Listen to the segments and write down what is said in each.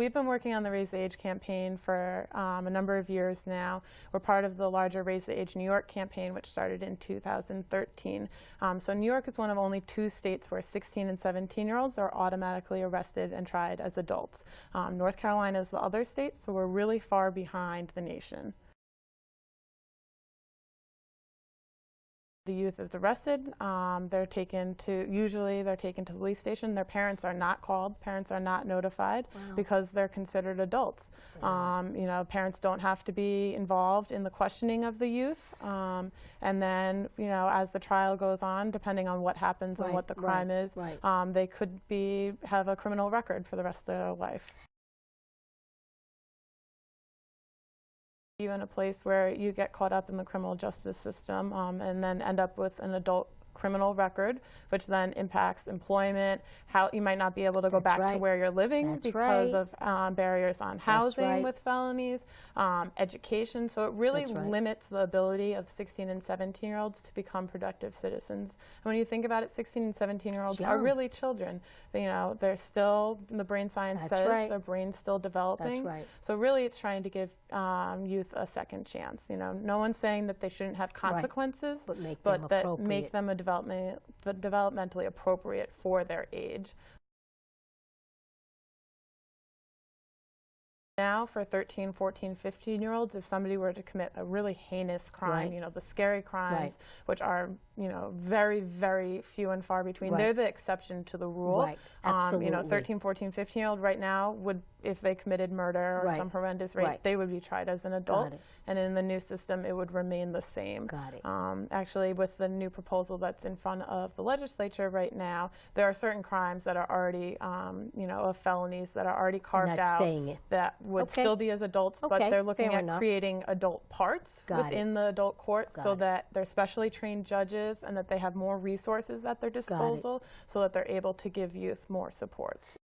We've been working on the Raise the Age campaign for um, a number of years now. We're part of the larger Raise the Age New York campaign, which started in 2013. Um, so New York is one of only two states where 16 and 17 year olds are automatically arrested and tried as adults. Um, North Carolina is the other state, so we're really far behind the nation. The youth is arrested, um, they're taken to, usually they're taken to the police station. Their parents are not called, parents are not notified Wow. because they're considered adults. Um, you know, parents don't have to be involved in the questioning of the youth. Um, and then, you know, as the trial goes on, depending on what happens and what the right, crime is, right. um, they could be, have a criminal record for the rest of their life. You in a place where you get caught up in the criminal justice system um, and then end up with an adult criminal record, which then impacts employment, how you might not be able to go That's back to where you're living That's because right. of um, barriers on housing right. with felonies, um, education. So it really right. limits the ability of 16 and 17 year olds to become productive citizens. And when you think about it, 16 and 17 year olds are really children. They, you know, they're still, the brain science That's says right. their brain's still developing. right. So really it's trying to give um, youth a second chance. You know, no one's saying that they shouldn't have consequences, But make but that make them a development, developmentally appropriate for their age. Now for 13, 14, 15 year olds, if somebody were to commit a really heinous crime, Right. you know, the scary crimes, Right. which are, you know, very, very few and far between, Right. they're the exception to the rule. Right. Um, you know, 13, 14, 15 year old right now would, if they committed murder or some horrendous rape, Right. they would be tried as an adult. And in the new system, it would remain the same. Got it. Um, actually, with the new proposal that's in front of the legislature right now, there are certain crimes that are already, um, you know, of felonies that are already carved not out staying in. that would Okay. still be as adults, but they're looking fair at enough. creating adult parts Got it. within the adult court so it. that they're specially trained judges and that they have more resources at their disposal so that they're able to give youth more supports.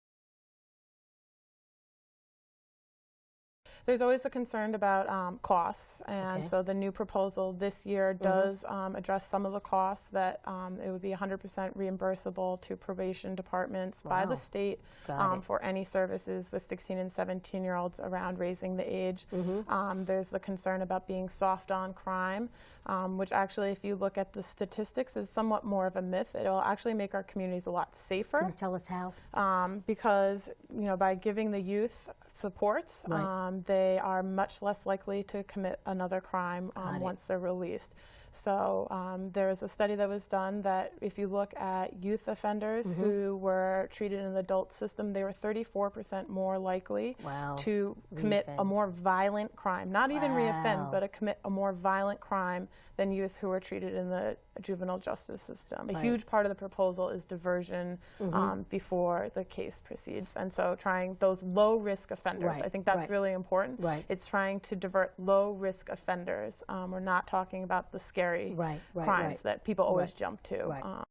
There's always a concern about um, costs, and Okay. So the new proposal this year does um, address some of the costs that um, it would be 100% reimbursable to probation departments by the state um, for any services with 16 and 17 year olds around raising the age. Mm-hmm. Um, there's the concern about being soft on crime, um, which actually, if you look at the statistics, is somewhat more of a myth. It'll actually make our communities a lot safer Can you tell us how? um, because you know by giving the youth supports, Right. um, they are much less likely to commit another crime um, once they're released. So um, there was a study that was done that if you look at youth offenders Mm-hmm. who were treated in the adult system, they were 34% more likely Wow. to commit a more violent crime, not even reoffend, but to commit a more violent crime than youth who were treated in the juvenile justice system. A Right. Mm-hmm. huge part of the proposal is diversion um, before the case proceeds. And so trying those low risk offenders, Right, I think that's right. really important. Right. It's trying to divert low risk offenders. Um, we're not talking about the scary Right, right, crimes right. that people always jump to. Um,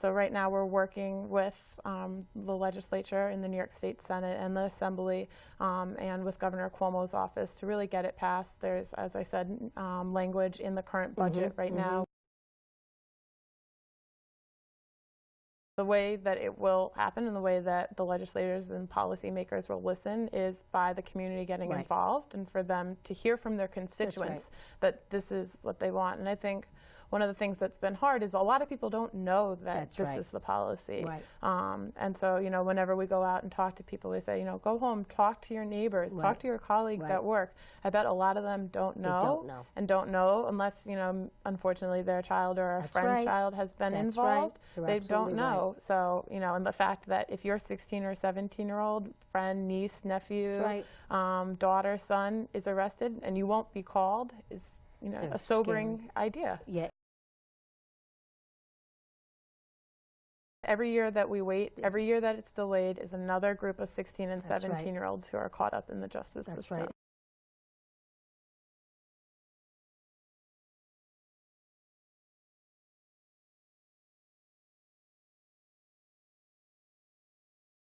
So right now we're working with um, the legislature in the New York State Senate and the Assembly um, and with Governor Cuomo's office to really get it passed. There's, as I said, um, language in the current budget right now. The way that it will happen and the way that the legislators and policymakers will listen is by the community getting Right. involved and for them to hear from their constituents that this is what they want. And I think one of the things that's been hard is a lot of people don't know that That's this right. is the policy. Right. Um, and so, you know, whenever we go out and talk to people, we say, you know, go home, talk to your neighbors, Right. talk to your colleagues at work. I bet a lot of them don't know, don't know. and don't know unless, you know, unfortunately their child or a That's friend's child has been That's involved. They don't know. So, you know, and the fact that if you're 16 or 17 year old friend, niece, nephew, um, daughter, son is arrested and you won't be called is, you know, a sobering idea. Yeah. Every year that we wait, every year that it's delayed is another group of 16 and That's right. 17 year olds who are caught up in the justice That's system. right.